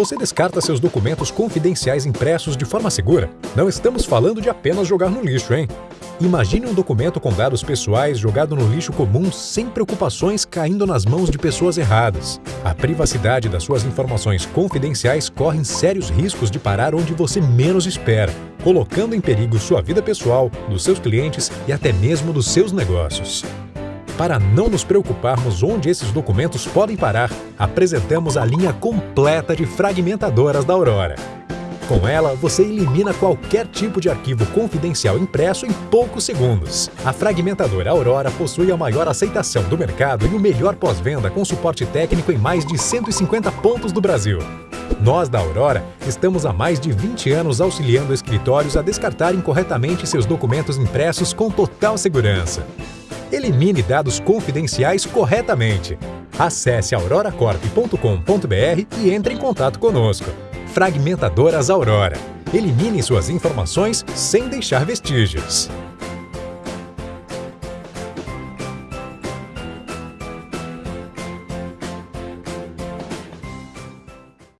Você descarta seus documentos confidenciais impressos de forma segura? Não estamos falando de apenas jogar no lixo, hein? Imagine um documento com dados pessoais jogado no lixo comum sem preocupações caindo nas mãos de pessoas erradas. A privacidade das suas informações confidenciais corre sérios riscos de parar onde você menos espera, colocando em perigo sua vida pessoal, dos seus clientes e até mesmo dos seus negócios. Para não nos preocuparmos onde esses documentos podem parar, apresentamos a linha completa de fragmentadoras da Aurora. Com ela, você elimina qualquer tipo de arquivo confidencial impresso em poucos segundos. A fragmentadora Aurora possui a maior aceitação do mercado e o melhor pós-venda com suporte técnico em mais de 150 pontos do Brasil. Nós, da Aurora, estamos há mais de 20 anos auxiliando escritórios a descartarem corretamente seus documentos impressos com total segurança. Elimine dados confidenciais corretamente. Acesse auroracorp.com.br e entre em contato conosco. Fragmentadoras Aurora. Elimine suas informações sem deixar vestígios.